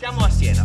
Siamo a Siena.